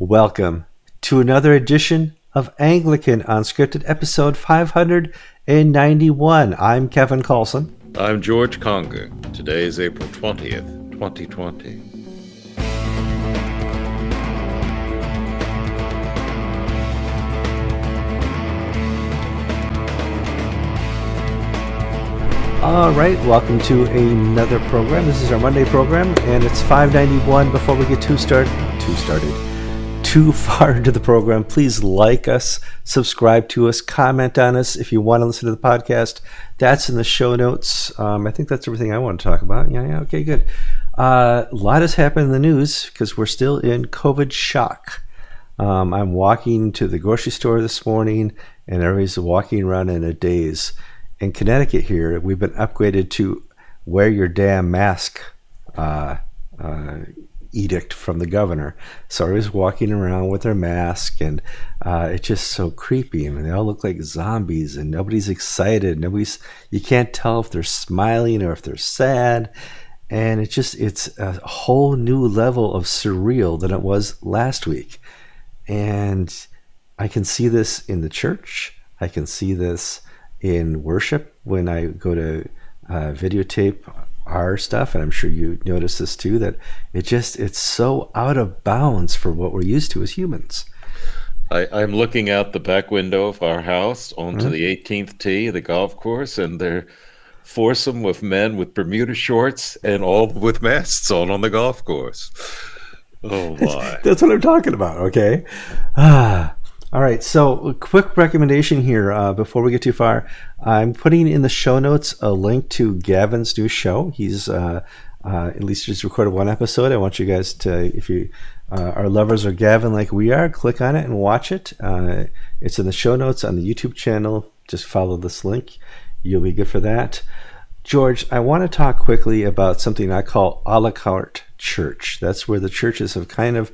Welcome to another edition of Anglican Unscripted, episode 591. I'm Kevin Kallsen. I'm George Conger. Today is April 20th, 2020. All right, welcome to another program. This is our Monday program, and it's 591. Before we get too start, too started, too far into the program, please like us, subscribe to us, comment on us if you want to listen to the podcast. That's in the show notes. Um, I think that's everything I want to talk about. Yeah, yeah, okay, good. Uh, a lot has happened in the news because we're still in COVID shock. Um, I'm walking to the grocery store this morning, and everybody's walking around in a daze in Connecticut here, we've been upgraded to wear your damn mask uh, uh, edict from the governor. So everybody's walking around with their mask, and uh, it's just so creepy. I mean, they all look like zombies, and nobody's excited. Nobody's you can't tell if they're smiling or if they're sad. And it's just it's a whole new level of surreal than it was last week. And I can see this in the church. I can see this in worship when I go to uh, videotape our stuff, and I'm sure you notice this too, that it just it's so out of bounds for what we're used to as humans. I, am looking out the back window of our house onto mm-hmm. the 18th tee, the golf course, and they're foursome with men with Bermuda shorts and all with masks on on the golf course. Oh my! That's what I'm talking about. Okay. Ah. All right, so a quick recommendation here uh, before we get too far. I'm putting in the show notes a link to Gavin's new show. He's uh, uh, at least just recorded one episode. I want you guys to, if you uh, are lovers of Gavin like we are, click on it and watch it. Uh, it's in the show notes on the YouTube channel. Just follow this link. You'll be good for that. George, I want to talk quickly about something I call a la carte church. That's where the churches have kind of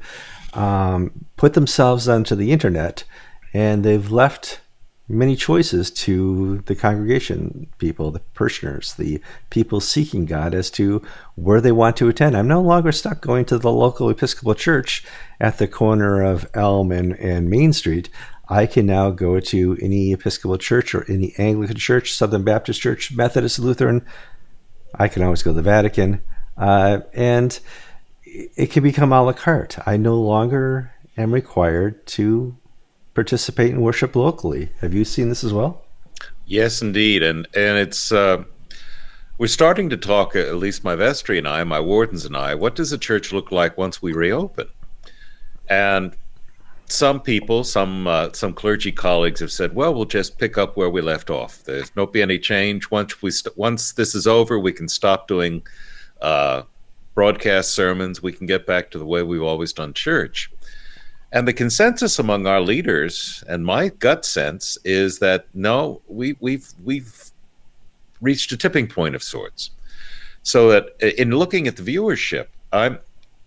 um, put themselves onto the internet and they've left many choices to the congregation people, the parishioners, the people seeking God as to where they want to attend. I'm no longer stuck going to the local Episcopal church at the corner of Elm and, and Main Street. I can now go to any Episcopal church or any Anglican church, Southern Baptist church, Methodist, Lutheran. I can always go to the Vatican. Uh, and it can become a la carte. I no longer am required to participate in worship locally. Have you seen this as well? Yes, indeed, and and it's uh, we're starting to talk. At least my vestry and I, my wardens and I. What does the church look like once we reopen? And some people, some uh, some clergy colleagues have said, "Well, we'll just pick up where we left off. There's not be any change once we once this is over. We can stop doing." Uh, broadcast sermons. We can get back to the way we've always done church. And the consensus among our leaders, and my gut sense, is that no, we, we've we've reached a tipping point of sorts. So that in looking at the viewership, I'm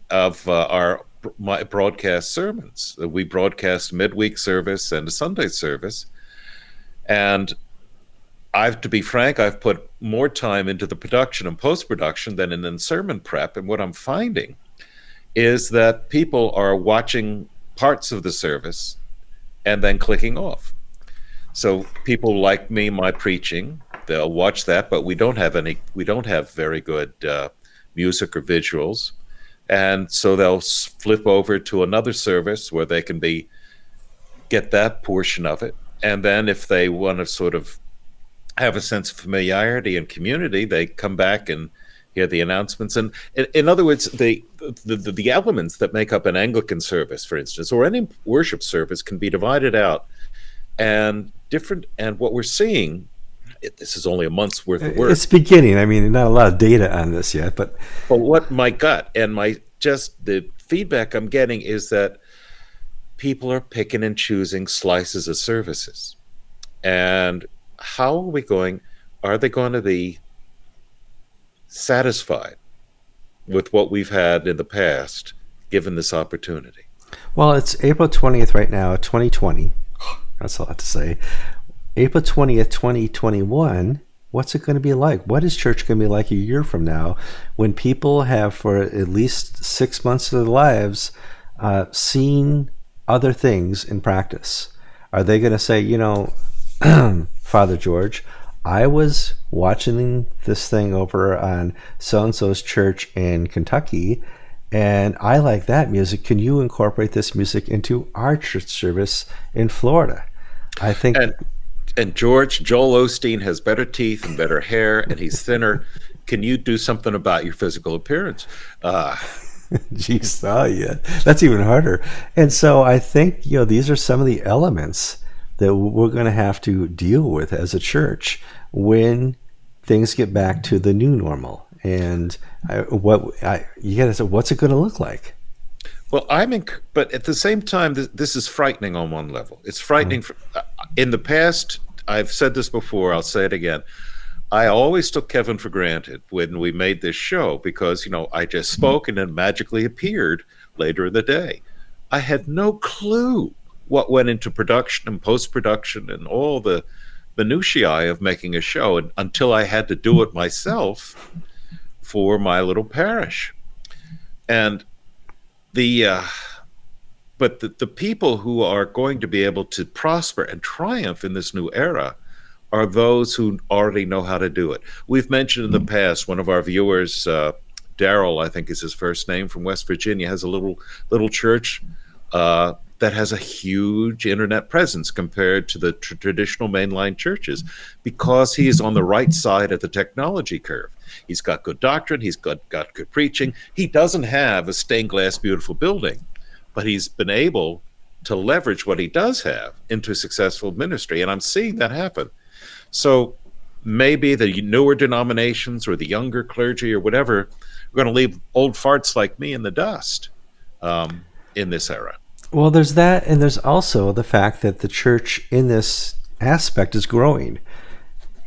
of uh, our my broadcast sermons. We broadcast midweek service and a Sunday service, and I've to be frank, I've put more time into the production and post production than in sermon prep. And what I'm finding is that people are watching parts of the service and then clicking off. So people like me, my preaching, they'll watch that, but we don't have any, we don't have very good uh, music or visuals. And so they'll flip over to another service where they can be, get that portion of it. And then if they want to sort of have a sense of familiarity and community, they come back and hear the announcements. And in, in other words, the, the, the elements that make up an Anglican service, for instance, or any worship service, can be divided out and different. And what we're seeing. It, this is only a month's worth of work. It's beginning. I mean, not a lot of data on this yet, but but what my gut and my just the feedback I'm getting is that people are picking and choosing slices of services, and how are we going? Are they going to be satisfied with what we've had in the past, given this opportunity? Well, it's April 20th right now, 2020. That's a lot to say. April 20th, 2021. What's it going to be like? What is church going to be like a year from now when people have, for at least six months of their lives, uh, seeing other things in practice? Are they going to say, you know, Father George, I was watching this thing over on so and so's church in Kentucky, and I like that music. Can you incorporate this music into our church service in Florida? I think. And, and George, Joel Osteen has better teeth and better hair, and he's thinner. Can you do something about your physical appearance? Uh, Jeez, oh yeah, that's even harder. And so I think you know these are some of the elements that we're going to have to deal with as a church when things get back to the new normal. And I, what I, you got to say, what's it going to look like? Well, I'm in, but at the same time, this, this is frightening on one level. It's frightening. Mm-hmm. For, uh, in the past, I've said this before. I'll say it again. I always took Kevin for granted when we made this show because you know I just spoke and then magically appeared later in the day. I had no clue what went into production and post production and all the minutiae of making a show and, until I had to do it myself for my little parish. And the uh, but the, the people who are going to be able to prosper and triumph in this new era are those who already know how to do it. We've mentioned in the past one of our viewers, uh, Daryl, I think is his first name from West Virginia, has a little little church uh, that has a huge internet presence compared to the tr- traditional mainline churches because he is on the right side of the technology curve. He's got good doctrine, he's got, got good preaching. He doesn't have a stained glass beautiful building, but he's been able to leverage what he does have into successful ministry. And I'm seeing that happen. So maybe the newer denominations or the younger clergy or whatever are going to leave old farts like me in the dust um, in this era. Well, there's that, and there's also the fact that the church in this aspect is growing.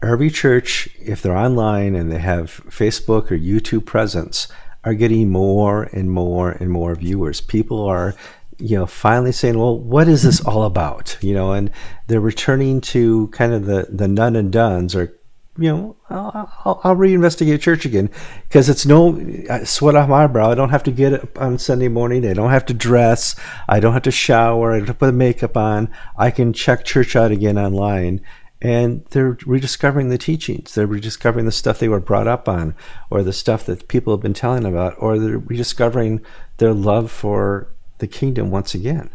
Every church, if they're online and they have Facebook or YouTube presence, are getting more and more and more viewers. People are, you know, finally saying, "Well, what is this all about?" You know, and they're returning to kind of the the none and duns or you know, I'll, I'll, I'll reinvestigate church again because it's no sweat off my brow. I don't have to get up on Sunday morning. I don't have to dress. I don't have to shower. I don't have to put makeup on. I can check church out again online. And they're rediscovering the teachings. They're rediscovering the stuff they were brought up on, or the stuff that people have been telling about, or they're rediscovering their love for the kingdom once again.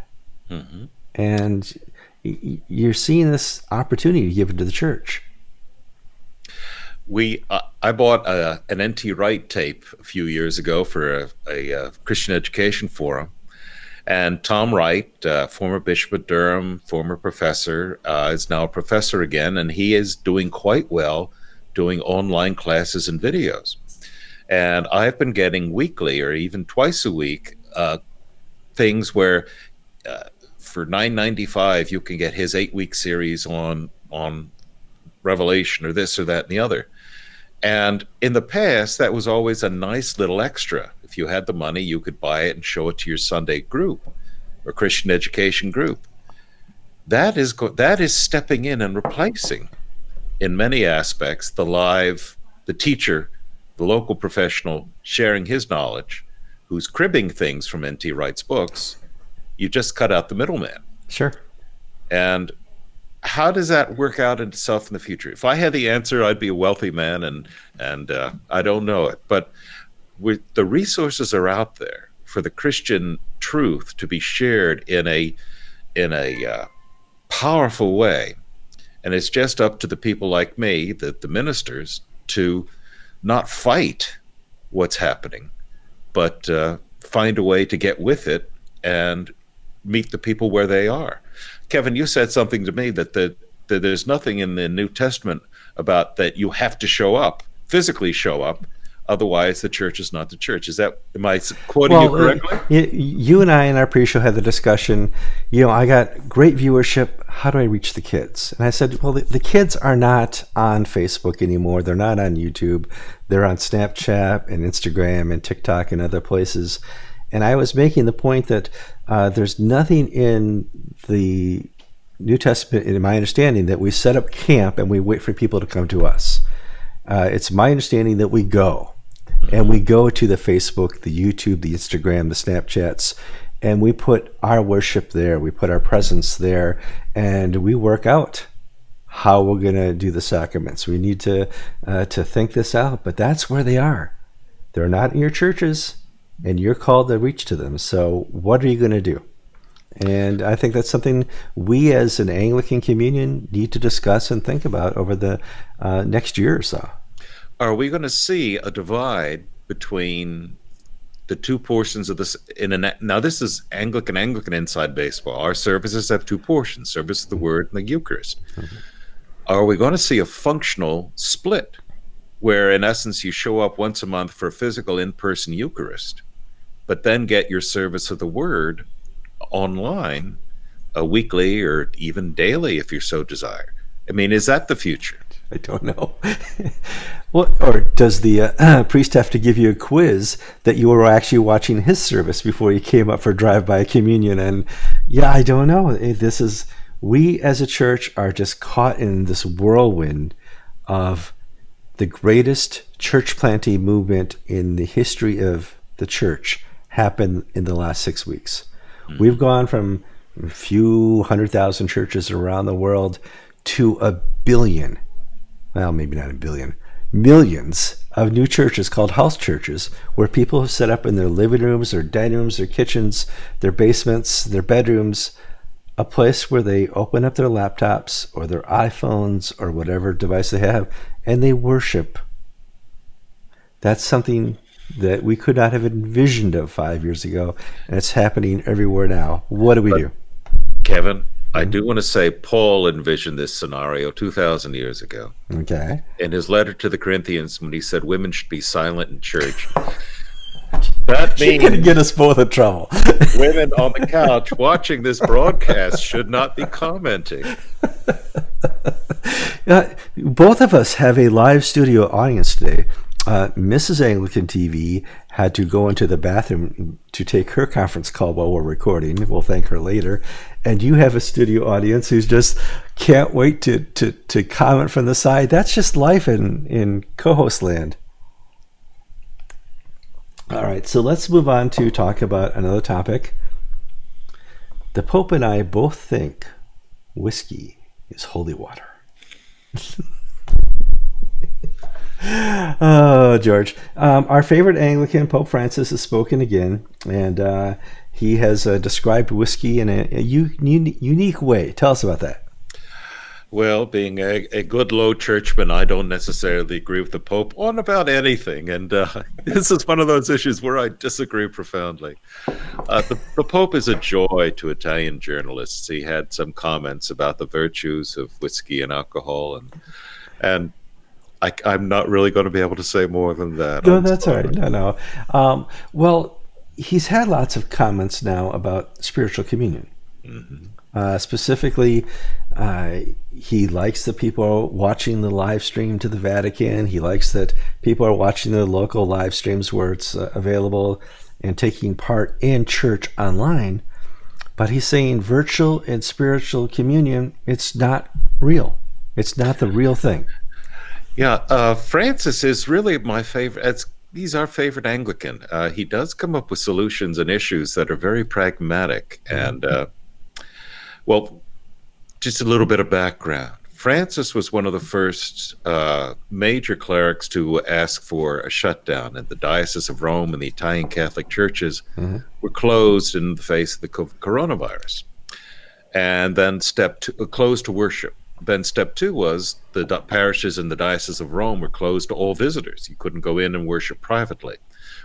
Mm-hmm. And you're seeing this opportunity given to the church we uh, I bought a, an N.T. Wright tape a few years ago for a, a, a Christian education forum, and Tom Wright, uh, former bishop of Durham, former professor, uh, is now a professor again, and he is doing quite well doing online classes and videos. And I've been getting weekly or even twice a week uh, things where uh, for nine ninety five you can get his eight week series on on Revelation or this or that and the other and in the past, that was always a nice little extra. If you had the money, you could buy it and show it to your Sunday group or Christian education group. That is that is stepping in and replacing, in many aspects, the live, the teacher, the local professional sharing his knowledge, who's cribbing things from N.T. Wright's books. You just cut out the middleman. Sure. And how does that work out itself in the future? If I had the answer, I'd be a wealthy man, and and uh, I don't know it. But the resources are out there for the Christian truth to be shared in a in a uh, powerful way, and it's just up to the people like me, the the ministers, to not fight what's happening, but uh, find a way to get with it and meet the people where they are. Kevin, you said something to me that, the, that there's nothing in the New Testament about that you have to show up, physically show up. Otherwise, the church is not the church. Is that am I quoting well, you uh, correctly? Uh, you and I in our pre-show had the discussion. You know, I got great viewership. How do I reach the kids? And I said, well, the, the kids are not on Facebook anymore. They're not on YouTube. They're on Snapchat and Instagram and TikTok and other places. And I was making the point that uh, there's nothing in the New Testament, in my understanding, that we set up camp and we wait for people to come to us. Uh, it's my understanding that we go and we go to the Facebook, the YouTube, the Instagram, the Snapchats, and we put our worship there, we put our presence there, and we work out how we're going to do the sacraments. We need to uh, to think this out, but that's where they are. They're not in your churches, and you're called to reach to them. So, what are you going to do? And I think that's something we as an Anglican communion need to discuss and think about over the uh, next year or so. Are we going to see a divide between the two portions of this in a now this is Anglican Anglican inside baseball. Our services have two portions: service of the Word and the Eucharist. Mm-hmm. Are we going to see a functional split, where in essence you show up once a month for a physical in-person Eucharist, but then get your service of the Word online, a weekly or even daily if you so desire? I mean, is that the future? I don't know. what or does the uh, priest have to give you a quiz that you were actually watching his service before you came up for drive-by communion? And yeah, I don't know. This is we as a church are just caught in this whirlwind of the greatest church planting movement in the history of the church happened in the last six weeks. Mm-hmm. We've gone from a few hundred thousand churches around the world to a billion well, maybe not a billion, millions of new churches called house churches where people have set up in their living rooms, their dining rooms, their kitchens, their basements, their bedrooms, a place where they open up their laptops or their iPhones or whatever device they have and they worship. That's something that we could not have envisioned of five years ago, and it's happening everywhere now. What do we but, do? Kevin, I do want to say Paul envisioned this scenario 2,000 years ago. Okay. In his letter to the Corinthians, when he said women should be silent in church, that means to get us both in trouble. women on the couch watching this broadcast should not be commenting. Uh, both of us have a live studio audience today. Uh, Mrs. Anglican TV had to go into the bathroom to take her conference call while we're recording. We'll thank her later. And you have a studio audience who's just can't wait to, to, to comment from the side. That's just life in, in co host land. All right, so let's move on to talk about another topic. The Pope and I both think whiskey is holy water. Oh, George. Um, our favorite Anglican, Pope Francis, has spoken again, and uh, he has uh, described whiskey in a, a u- unique way. Tell us about that. Well, being a, a good low churchman, I don't necessarily agree with the Pope on about anything. And uh, this is one of those issues where I disagree profoundly. Uh, the, the Pope is a joy to Italian journalists. He had some comments about the virtues of whiskey and alcohol. And, and I, am not really going to be able to say more than that. No, I'm that's sorry. all right. No, no. Um, well, he's had lots of comments now about spiritual communion. Mm-hmm. Uh, specifically, uh, he likes that people watching the live stream to the Vatican. He likes that people are watching the local live streams where it's uh, available and taking part in church online. But he's saying virtual and spiritual communion, it's not real. It's not the real thing. Yeah, uh, Francis is really my favorite. It's, he's our favorite Anglican. Uh, he does come up with solutions and issues that are very pragmatic. And, uh, well, just a little bit of background. Francis was one of the first uh, major clerics to ask for a shutdown, and the Diocese of Rome and the Italian Catholic churches mm-hmm. were closed in the face of the coronavirus, and then step two, uh, closed to worship then step two was the parishes in the Diocese of Rome were closed to all visitors. You couldn't go in and worship privately.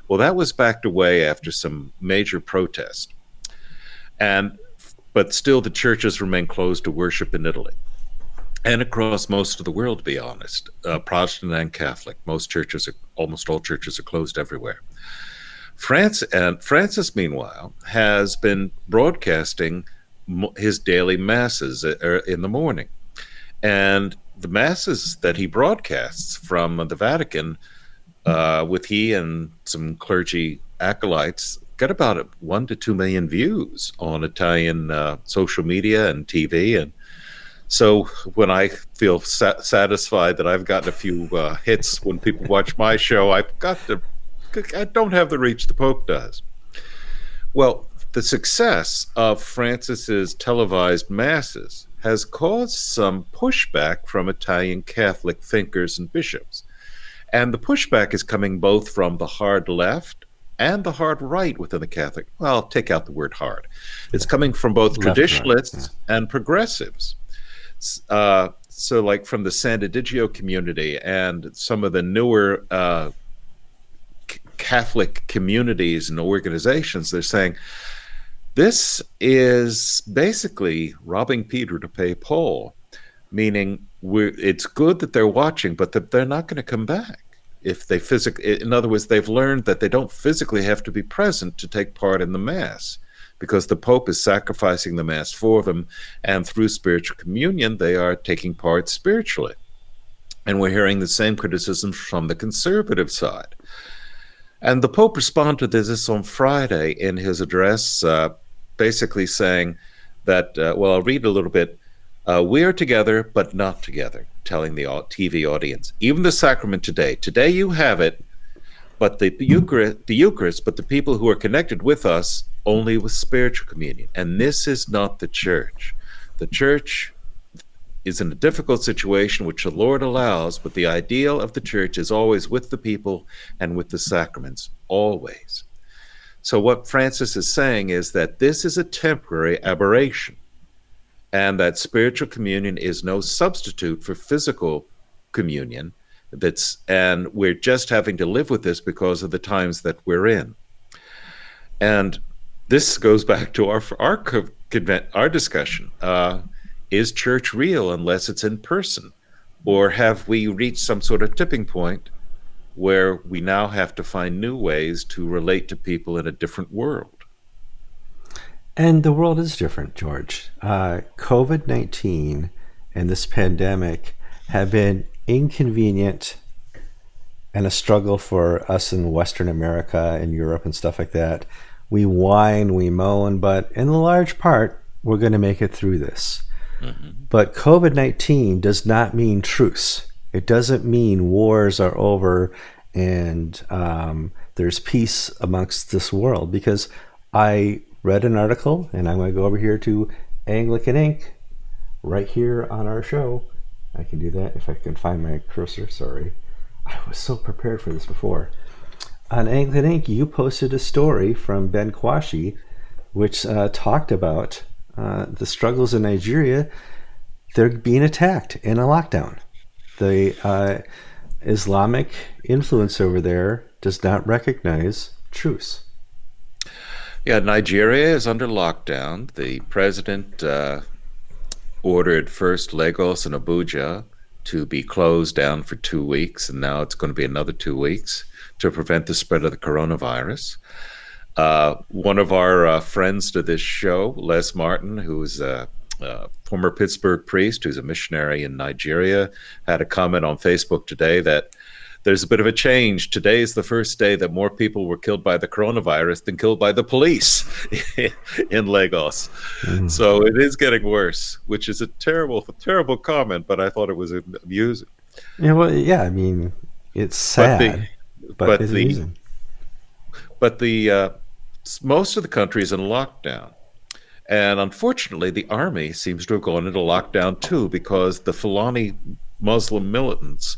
Well, that was backed away after some major protest. And but still the churches remain closed to worship in Italy. And across most of the world, to be honest, uh, Protestant and Catholic, most churches, are, almost all churches, are closed everywhere. France and Francis, meanwhile, has been broadcasting his daily masses uh, in the morning and the masses that he broadcasts from the Vatican, uh, with he and some clergy acolytes, get about one to two million views on Italian uh, social media and TV. And so when I feel sa- satisfied that I've gotten a few uh, hits when people watch my show, I've got to, I don't have the reach the Pope does. Well, the success of Francis's televised masses has caused some pushback from Italian Catholic thinkers and bishops. And the pushback is coming both from the hard left and the hard right within the Catholic. Well, take out the word hard. It's coming from both traditionalists yeah. and progressives. Uh, so, like from the San Egidio community and some of the newer uh, Catholic communities and organizations, they're saying, this is basically robbing Peter to pay Paul, meaning it's good that they're watching, but that they're not going to come back if they physically. In other words, they've learned that they don't physically have to be present to take part in the mass, because the Pope is sacrificing the mass for them, and through spiritual communion, they are taking part spiritually. And we're hearing the same criticisms from the conservative side. And the Pope responded to this on Friday in his address, uh, basically saying that, uh, well, I'll read a little bit. Uh, we are together, but not together, telling the TV audience. Even the sacrament today, today you have it, but the, Eucharist, the Eucharist, but the people who are connected with us only with spiritual communion. And this is not the church. The church is in a difficult situation which the Lord allows, but the ideal of the church is always with the people and with the sacraments, always. So, what Francis is saying is that this is a temporary aberration and that spiritual communion is no substitute for physical communion. That's and we're just having to live with this because of the times that we're in. And this goes back to our our our discussion. Uh, is church real unless it's in person? Or have we reached some sort of tipping point where we now have to find new ways to relate to people in a different world? And the world is different, George. Uh, COVID 19 and this pandemic have been inconvenient and a struggle for us in Western America and Europe and stuff like that. We whine, we moan, but in the large part, we're going to make it through this. Mm-hmm. But COVID 19 does not mean truce. It doesn't mean wars are over and um, there's peace amongst this world because I read an article and I'm going to go over here to Anglican Ink right here on our show. I can do that if I can find my cursor. Sorry. I was so prepared for this before. On Anglican Ink, you posted a story from Ben Kwashi which uh, talked about uh, the struggles in Nigeria, they're being attacked in a lockdown. The uh, Islamic influence over there does not recognize truce. Yeah, Nigeria is under lockdown. The president uh, ordered first Lagos and Abuja to be closed down for two weeks, and now it's going to be another two weeks to prevent the spread of the coronavirus. Uh, one of our uh, friends to this show, Les Martin, who's a, a, former Pittsburgh priest who's a missionary in Nigeria, had a comment on Facebook today that there's a bit of a change. Today is the first day that more people were killed by the coronavirus than killed by the police in Lagos. Mm. So it is getting worse, which is a terrible, terrible comment, but I thought it was amusing. Yeah, well, yeah, I mean, it's sad, but, the, but, but the, but the uh, most of the country is in lockdown. And unfortunately, the army seems to have gone into lockdown too because the Fulani Muslim militants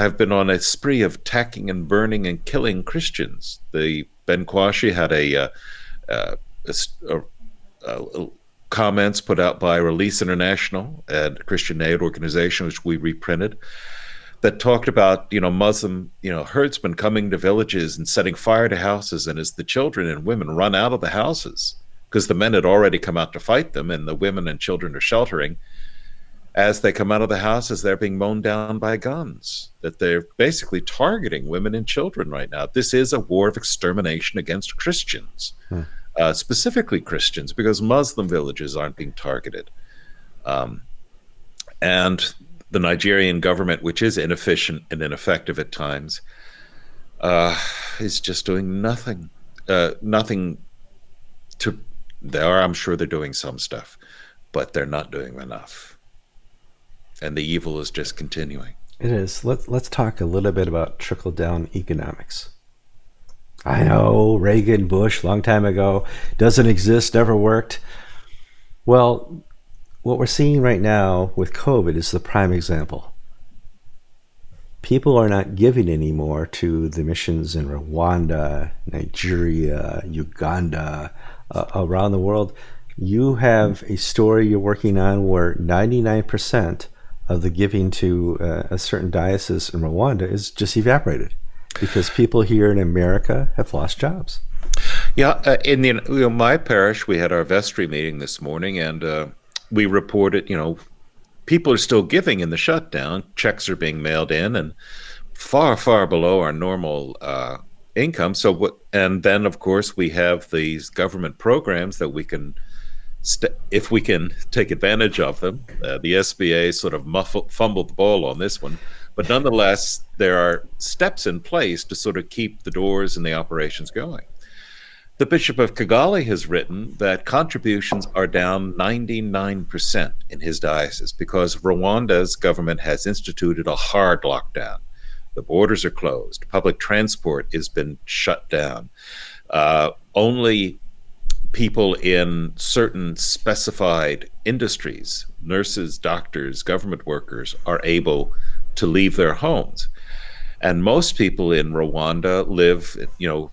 have been on a spree of attacking and burning and killing Christians. The Ben Kwashi had a, uh, uh, a, a, comments put out by Release International, a Christian aid organization, which we reprinted, that talked about you know Muslim you know herdsmen coming to villages and setting fire to houses, and as the children and women run out of the houses because the men had already come out to fight them, and the women and children are sheltering. As they come out of the houses, they're being mown down by guns. That they're basically targeting women and children right now. This is a war of extermination against Christians, hmm. uh, specifically Christians, because Muslim villages aren't being targeted. Um, and the Nigerian government, which is inefficient and ineffective at times, uh, is just doing nothing. Uh, nothing to. They are, I'm sure, they're doing some stuff, but they're not doing enough. And the evil is just continuing. It is. Let's let's talk a little bit about trickle down economics. I know Reagan, Bush, long time ago, doesn't exist, never worked. Well, what we're seeing right now with COVID is the prime example. People are not giving anymore to the missions in Rwanda, Nigeria, Uganda, uh, around the world. You have a story you're working on where 99% of the giving to uh, a certain diocese in Rwanda is just evaporated because people here in America have lost jobs. Yeah, uh, in the my parish, we had our vestry meeting this morning, and uh, we reported, you know, people are still giving in the shutdown. Checks are being mailed in, and far, far below our normal uh, income. So, what? And then, of course, we have these government programs that we can, if we can take advantage of them. Uh, the SBA sort of muffled, fumbled the ball on this one but nonetheless, there are steps in place to sort of keep the doors and the operations going. The Bishop of Kigali has written that contributions are down 99% in his diocese because Rwanda's government has instituted a hard lockdown. The borders are closed. Public transport has been shut down. Uh, only people in certain specified industries, nurses, doctors, government workers, are able to leave their homes. And most people in Rwanda live, you know,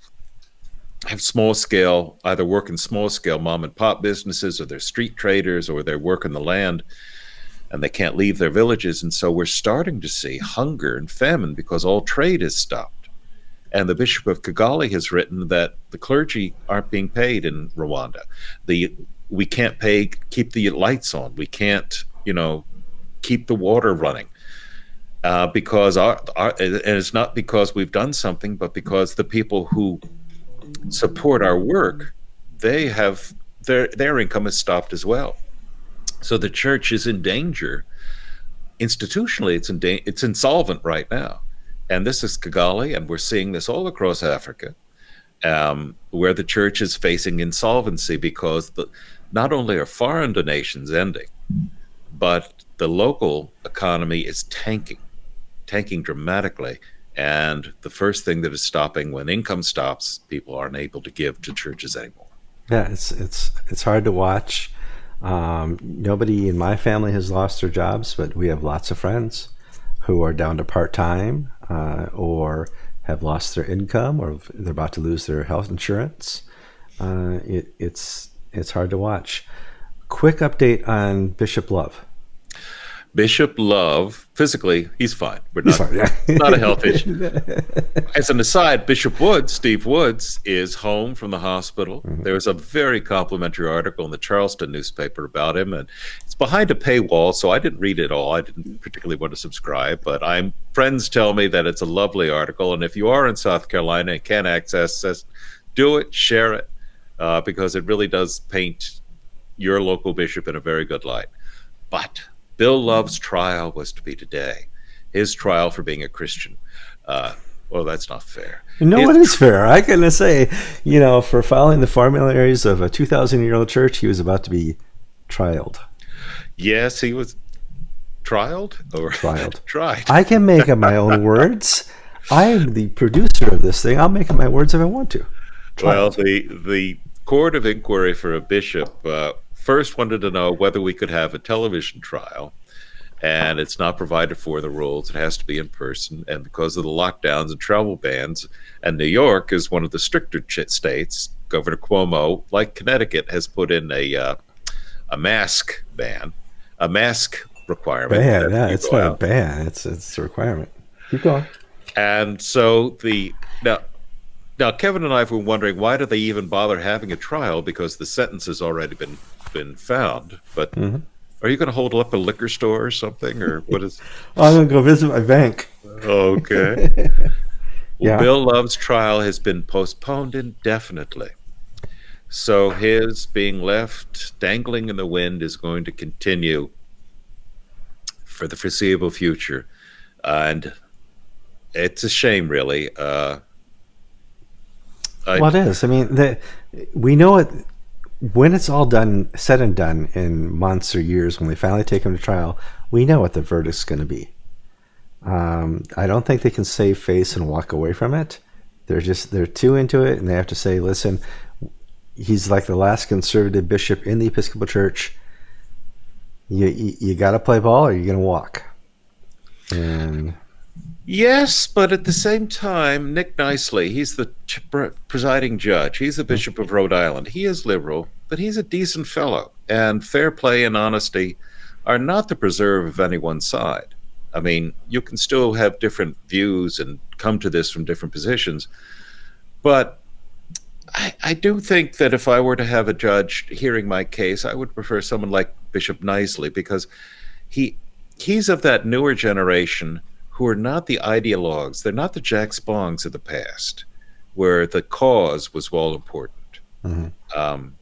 have small scale, either work in small scale mom and pop businesses or they're street traders or they work in the land and they can't leave their villages. And so we're starting to see hunger and famine because all trade is stopped. And the Bishop of Kigali has written that the clergy aren't being paid in Rwanda. The we can't pay keep the lights on. We can't, you know, keep the water running uh, because our, our, and it's not because we've done something, but because the people who support our work, they have their their income is stopped as well. So the church is in danger. Institutionally, it's in da- it's insolvent right now, and this is Kigali, and we're seeing this all across Africa, um, where the church is facing insolvency because the, not only are foreign donations ending, but the local economy is tanking tanking dramatically. And the first thing that is stopping when income stops, people aren't able to give to churches anymore. Yeah, it's it's it's hard to watch. Um, nobody in my family has lost their jobs, but we have lots of friends who are down to part time uh, or have lost their income or they're about to lose their health insurance. Uh, it, it's it's hard to watch. Quick update on Bishop Love. Bishop Love, physically, he's fine. We're not, fine, yeah. not a health issue. As an aside, Bishop Woods, Steve Woods, is home from the hospital. Mm-hmm. There was a very complimentary article in the Charleston newspaper about him, and it's behind a paywall, so I didn't read it all. I didn't particularly want to subscribe, but I'm friends tell me that it's a lovely article, and if you are in South Carolina and can access this, do it, share it, uh, because it really does paint your local bishop in a very good light. But Bill Love's trial was to be today. His trial for being a Christian. Uh, well, that's not fair. No, His, it is fair. I can say, you know, for following the formularies of a 2,000 year old church, he was about to be trialed. Yes, he was trialed or trialed. tried. I can make up my own words. I am the producer of this thing. I'll make up my words if I want to. Trialed. Well, the the court of inquiry for a bishop uh, first wanted to know whether we could have a television trial and it's not provided for the rules. It has to be in person. And because of the lockdowns and travel bans, and New York is one of the stricter states, Governor Cuomo, like Connecticut, has put in a uh, a mask ban, a mask requirement. Ban, yeah, it's not out. a ban; it's it's a requirement. Keep going. And so the now now Kevin and I were wondering why do they even bother having a trial because the sentence has already been been found. But mm-hmm. are you going to hold up a liquor store or something, or what is? I'm going to go visit my bank. Okay. well. Bill Love's trial has been postponed indefinitely. So his being left dangling in the wind is going to continue for the foreseeable future. and it's a shame, really. Uh, I, well, it is. I mean, the, we know it when it's all done, said and done in months or years, when they finally take him to trial, we know what the verdict's going to be. Um, I don't think they can save face and walk away from it. They're just they're too into it, and they have to say, "Listen, he's like the last conservative bishop in the Episcopal Church. You you, you got to play ball, or you're going to walk." And Yes, but at the same time, Nick Knisely, he's the presiding judge. He's the mm-hmm. Bishop of Rhode Island. He is liberal, but he's a decent fellow. And fair play and honesty are not the preserve of any one side. I mean, you can still have different views and come to this from different positions. But I, I do think that if I were to have a judge hearing my case, I would prefer someone like Bishop Knisely because he he's of that newer generation who are not the ideologues. They're not the Jack Spongs of the past, where the cause was all important. Mhm. Um,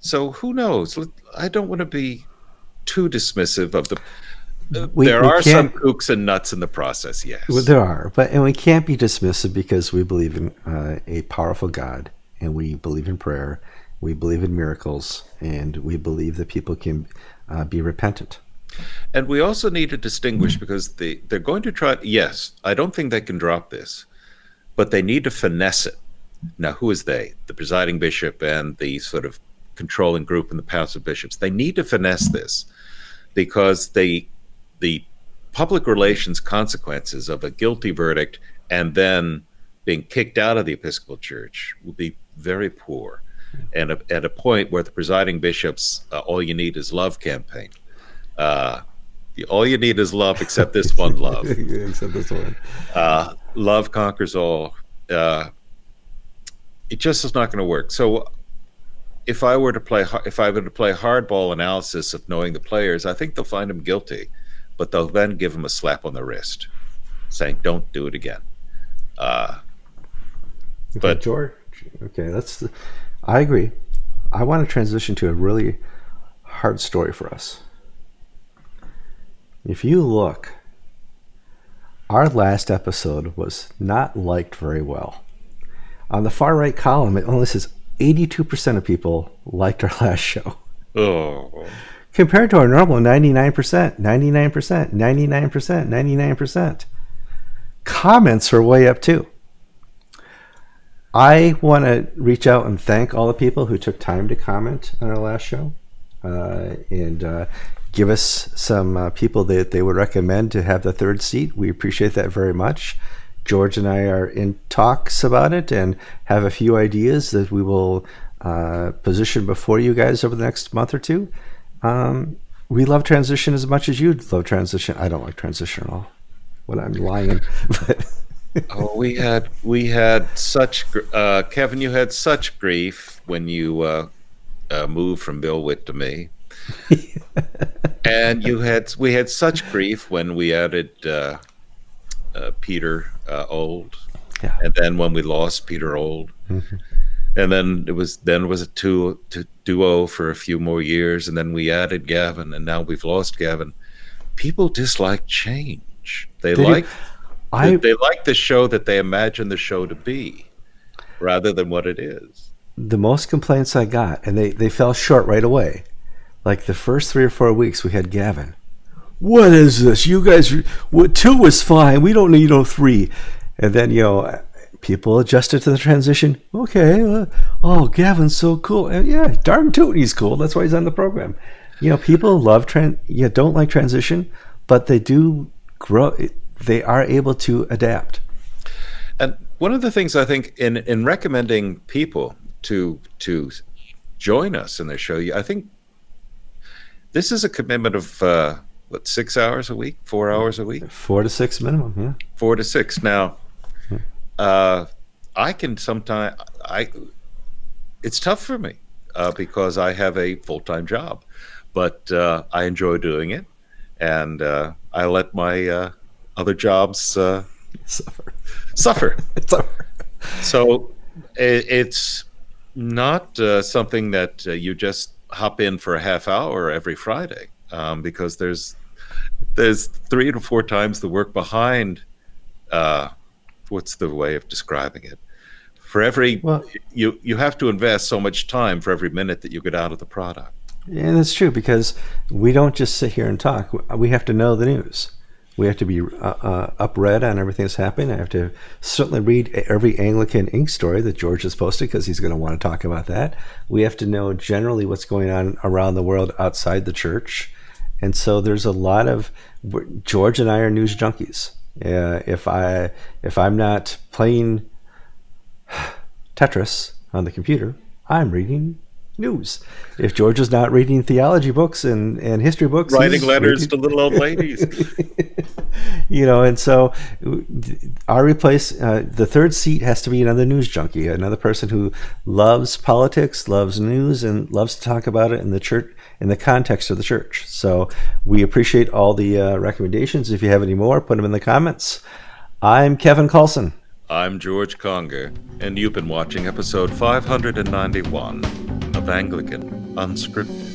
so who knows? I don't want to be too dismissive of the. uh, We- there we are some kooks and nuts in the process. Yes. Well, there are, but and we can't be dismissive because we believe in uh, a powerful God, and we believe in prayer, we believe in miracles, and we believe that people can uh, be repentant. And we also need to distinguish because they, they're going to try. Yes, I don't think they can drop this, but they need to finesse it. Now, who is they? The presiding bishop and the sort of controlling group in the Council of Bishops. They need to finesse this because they, the public relations consequences of a guilty verdict and then being kicked out of the Episcopal Church will be very poor. And at at a point where the presiding bishops, uh, all you need is love campaign uh, all you need is love, except this one love. Except this one. Uh, love conquers all. Uh, it just is not going to work. So, if I were to play, if I were to play hardball analysis of knowing the players, I think they'll find him guilty, but they'll then give him a slap on the wrist, saying, "Don't do it again." Uh, But But- George, okay, that's. I agree. I want to transition to a really hard story for us. If you look, our last episode was not liked very well. On the far right column, it only says 82% of people liked our last show. oh, Compared to our normal 99%, 99%, 99%, 99%. Comments are way up too. I want to reach out and thank all the people who took time to comment on our last show uh, and uh, give us some uh, people that they would recommend to have the third seat. We appreciate that very much. George and I are in talks about it and have a few ideas that we will uh, position before you guys over the next month or two. Um, we love transition as much as you love transition. I don't like transition at all. When I'm lying, but oh, we had we had such uh, Kevin. You had such grief when you uh, uh, moved from Bill Witt to me, and you had we had such grief when we added uh, uh, Peter uh, Ould, Yeah. and then when we lost Peter Ould, Mhm. and then it was then it was a two, two duo for a few more years, and then we added Gavin, and now we've lost Gavin. People dislike change. They, do. like I they, they like the show that they imagine the show to be rather than what it is. the most complaints I got, and they, they fell short right away. Like the first three or four weeks, we had Gavin. What is this? You guys, what, two was fine. We don't need no three. And then, you know, people adjusted to the transition. Okay. Uh, oh, Gavin's so cool. And yeah, darn tootin' he's cool. That's why he's on the program. You know, people love, tran- yeah, don't like transition, but they do grow. They are able to adapt. And one of the things I think in in recommending people to to join us in the show, you I think this is a commitment of uh, what six hours a week, four hours a week, Four to six minimum. Yeah. four to six. Now, uh, I can sometimes I it's tough for me uh, because I have a full time job, but uh, I enjoy doing it, and uh, I let my uh, other jobs uh, Suffer. suffer. Suffer. So i- it's not uh, something that uh, you just hop in for a half hour every Friday, um, because there's there's three to four times the work behind. Uh, what's the way of describing it? For every Well- you you have to invest so much time for every minute that you get out of the product. And that's true because we don't just sit here and talk. We have to know the news. We have to be uh, uh, up read on everything that's happening. I have to certainly read every Anglican ink story that George has posted because he's going to want to talk about that. We have to know generally what's going on around the world outside the church. And so there's a lot of George and I are news junkies. Uh, if I if I'm not playing Tetris on the computer, I'm reading news. If George is not reading theology books and, and history books, writing letters reading... to little old ladies, you know, and so our replace uh, the third seat has to be another news junkie, another person who loves politics, loves news, and loves to talk about it in the church in the context of the church. So we appreciate all the uh, recommendations. If you have any more, put them in the comments. I'm Kevin Kallsen. I'm George Conger, and you've been watching episode 591 of Anglican Unscripted.